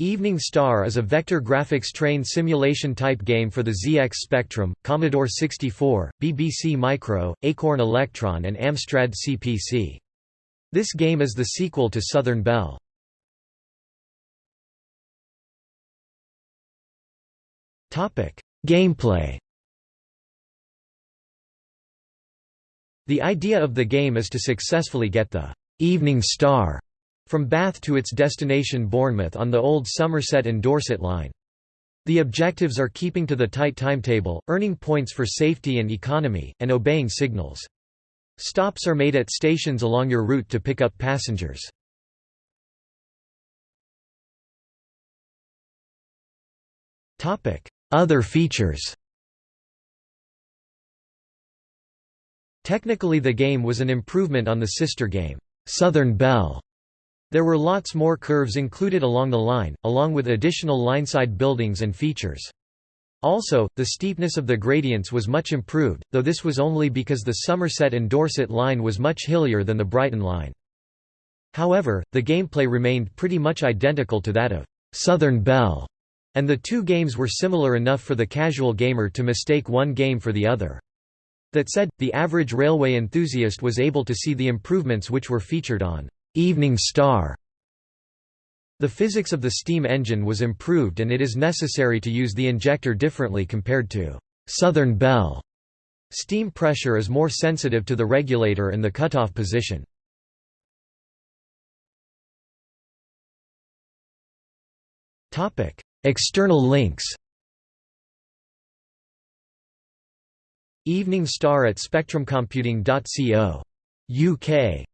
Evening Star is a vector graphics train simulation type game for the ZX Spectrum, Commodore 64, BBC Micro, Acorn Electron and Amstrad CPC. This game is the sequel to Southern Belle. Gameplay The idea of the game is to successfully get the «Evening Star» from Bath to its destination Bournemouth on the old Somerset and Dorset line. The objectives are keeping to the tight timetable, earning points for safety and economy, and obeying signals. Stops are made at stations along your route to pick up passengers. Other features Technically the game was an improvement on the sister game, Southern Belle, there were lots more curves included along the line, along with additional lineside buildings and features. Also, the steepness of the gradients was much improved, though this was only because the Somerset and Dorset line was much hillier than the Brighton line. However, the gameplay remained pretty much identical to that of Southern Belle, and the two games were similar enough for the casual gamer to mistake one game for the other. That said, the average railway enthusiast was able to see the improvements which were featured on Evening Star. The physics of the steam engine was improved and it is necessary to use the injector differently compared to Southern Belle. Steam pressure is more sensitive to the regulator and the cutoff position. External links Evening Star at spectrumcomputing.co. UK